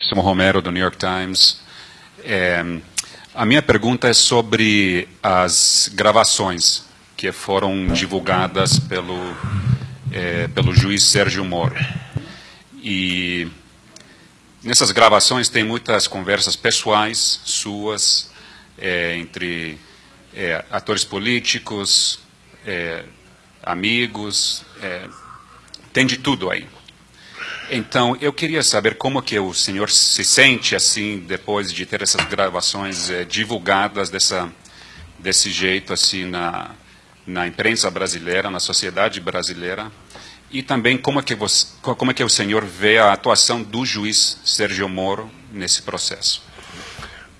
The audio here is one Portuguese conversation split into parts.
Simo Romero, do New York Times. É, a minha pergunta é sobre as gravações que foram divulgadas pelo, é, pelo juiz Sérgio Moro. E nessas gravações tem muitas conversas pessoais suas, é, entre é, atores políticos, é, amigos, é, tem de tudo aí. Então, eu queria saber como que o senhor se sente assim depois de ter essas gravações eh, divulgadas dessa, desse jeito assim na, na imprensa brasileira, na sociedade brasileira, e também como é que você, como é que o senhor vê a atuação do juiz Sérgio Moro nesse processo?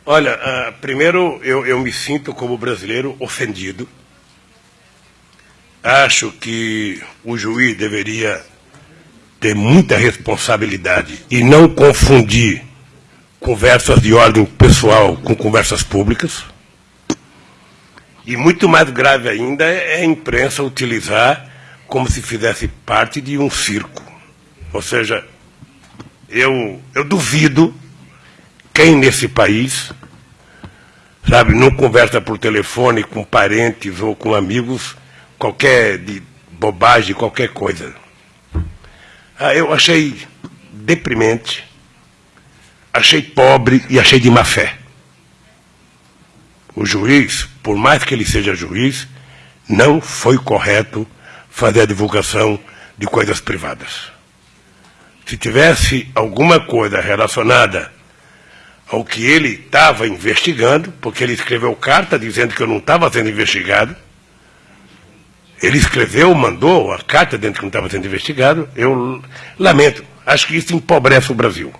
Olha, uh, primeiro eu, eu me sinto como brasileiro ofendido. Acho que o juiz deveria ter muita responsabilidade e não confundir conversas de ordem pessoal com conversas públicas. E muito mais grave ainda é a imprensa utilizar como se fizesse parte de um circo. Ou seja, eu, eu duvido quem nesse país, sabe, não conversa por telefone com parentes ou com amigos qualquer de bobagem, qualquer coisa. Ah, eu achei deprimente, achei pobre e achei de má fé. O juiz, por mais que ele seja juiz, não foi correto fazer a divulgação de coisas privadas. Se tivesse alguma coisa relacionada ao que ele estava investigando, porque ele escreveu carta dizendo que eu não estava sendo investigado, ele escreveu, mandou a carta dentro que não estava sendo investigado. Eu lamento. Acho que isso empobrece o Brasil.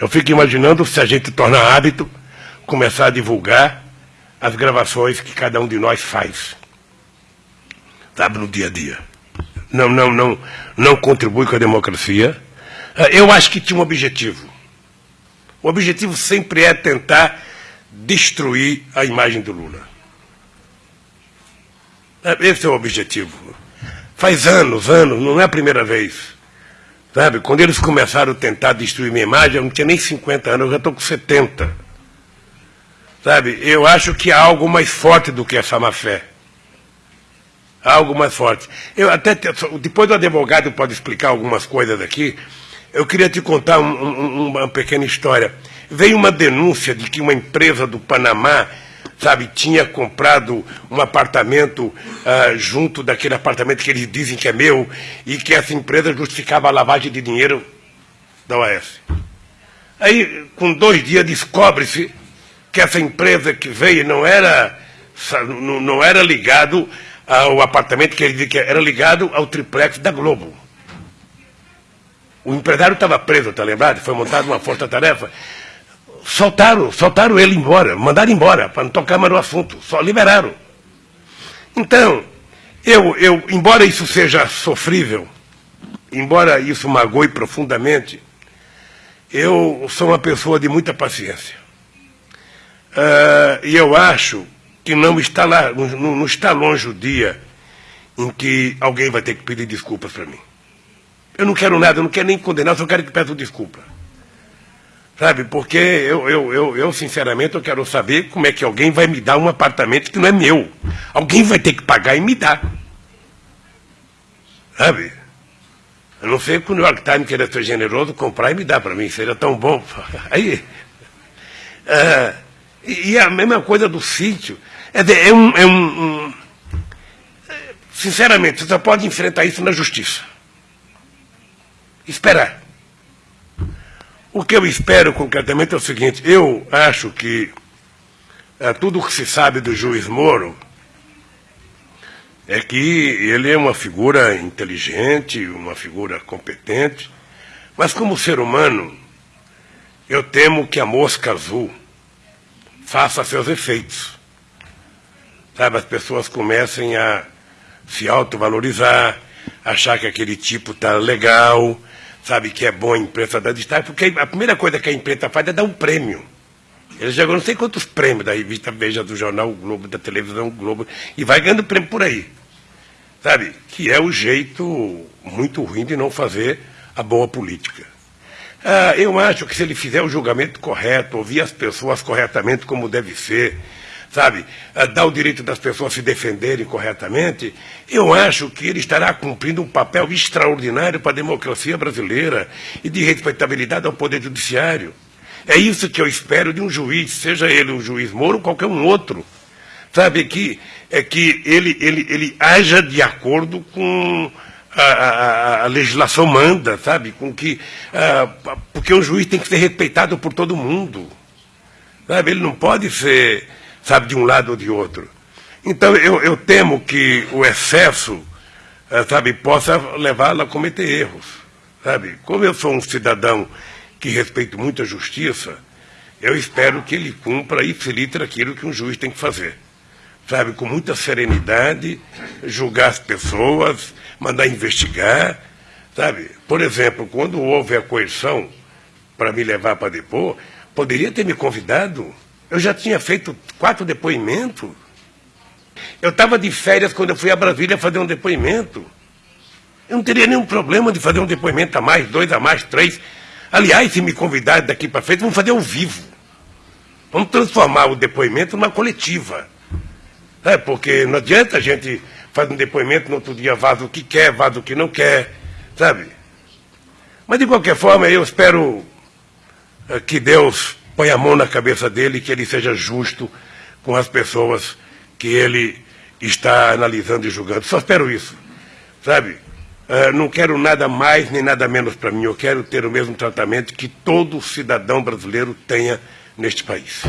Eu fico imaginando se a gente torna hábito começar a divulgar as gravações que cada um de nós faz. Sabe, no dia a dia. Não, não, não, não contribui com a democracia. Ah, eu acho que tinha um objetivo. O objetivo sempre é tentar destruir a imagem do Lula. É, esse é o objetivo. Faz anos, anos, não é a primeira vez. Sabe, quando eles começaram a tentar destruir minha imagem, eu não tinha nem 50 anos, eu já estou com 70. Sabe, eu acho que há algo mais forte do que essa má fé. Há algo mais forte. Eu até, depois o advogado pode explicar algumas coisas aqui, eu queria te contar um, um, uma pequena história. Veio uma denúncia de que uma empresa do Panamá sabe, tinha comprado um apartamento uh, junto daquele apartamento que eles dizem que é meu e que essa empresa justificava a lavagem de dinheiro da OAS. Aí, com dois dias, descobre-se que essa empresa que veio não era, não era ligado ao apartamento que ele dizia que era ligado ao triplex da Globo. O empresário estava preso, está lembrado? Foi montada uma força-tarefa soltaram, soltaram ele embora, mandaram embora, para não tocar mais no assunto, só liberaram. Então, eu, eu, embora isso seja sofrível, embora isso magoe profundamente, eu sou uma pessoa de muita paciência. Uh, e eu acho que não está, lá, não, não está longe o dia em que alguém vai ter que pedir desculpas para mim. Eu não quero nada, eu não quero nem condenar, só quero que peça desculpa. Sabe, porque eu, eu, eu, eu, sinceramente, eu quero saber como é que alguém vai me dar um apartamento que não é meu. Alguém vai ter que pagar e me dar. Sabe? Eu não sei que o New York Times queira ser generoso, comprar e me dar para mim, seria tão bom. Aí. É, e a mesma coisa do sítio. É, é, um, é um, um. Sinceramente, você só pode enfrentar isso na justiça. Esperar. O que eu espero concretamente é o seguinte: eu acho que é, tudo o que se sabe do juiz Moro é que ele é uma figura inteligente, uma figura competente, mas como ser humano, eu temo que a mosca azul faça seus efeitos. Sabe, as pessoas comecem a se autovalorizar, achar que aquele tipo está legal, sabe que é bom a imprensa dar destaque, porque a primeira coisa que a imprensa faz é dar um prêmio. Ele jogou não sei quantos prêmios da revista Veja, do jornal o Globo, da televisão o Globo, e vai ganhando prêmio por aí. Sabe? Que é o jeito muito ruim de não fazer a boa política. Ah, eu acho que se ele fizer o julgamento correto, ouvir as pessoas corretamente como deve ser, sabe, ah, dar o direito das pessoas se defenderem corretamente, eu acho que ele estará cumprindo um papel extraordinário para a democracia brasileira e de respeitabilidade ao Poder Judiciário. É isso que eu espero de um juiz, seja ele um juiz Moro ou qualquer um outro. Sabe, que, é que ele, ele, ele haja de acordo com a, a, a, legislação manda, sabe? Com que, uh, porque um juiz tem que ser respeitado por todo mundo. Sabe? Ele não pode ser, sabe, de um lado ou de outro. Então, eu, eu temo que o excesso, uh, sabe, possa levá-lo a cometer erros. Sabe? Como eu sou um cidadão que respeito muito a justiça, eu espero que ele cumpra e filtre aquilo que um juiz tem que fazer sabe, com muita serenidade, julgar as pessoas, mandar investigar, sabe? Por exemplo, quando houve a coerção para me levar para depor, poderia ter me convidado. Eu já tinha feito quatro depoimentos. Eu estava de férias quando eu fui a Brasília fazer um depoimento. Eu não teria nenhum problema de fazer um depoimento a mais, dois a mais, três. Aliás, se me convidarem daqui para frente, vamos fazer ao vivo. Vamos transformar o depoimento numa coletiva. É, porque não adianta a gente fazer um depoimento, no outro dia vaza o que quer, vaza o que não quer, sabe? Mas, de qualquer forma, eu espero eh, que Deus ponha a mão na cabeça dele que ele seja justo com as pessoas que ele está analisando e julgando. Só espero isso, sabe? Uh, não quero nada mais nem nada menos para mim. Eu quero ter o mesmo tratamento que todo cidadão brasileiro tenha neste país.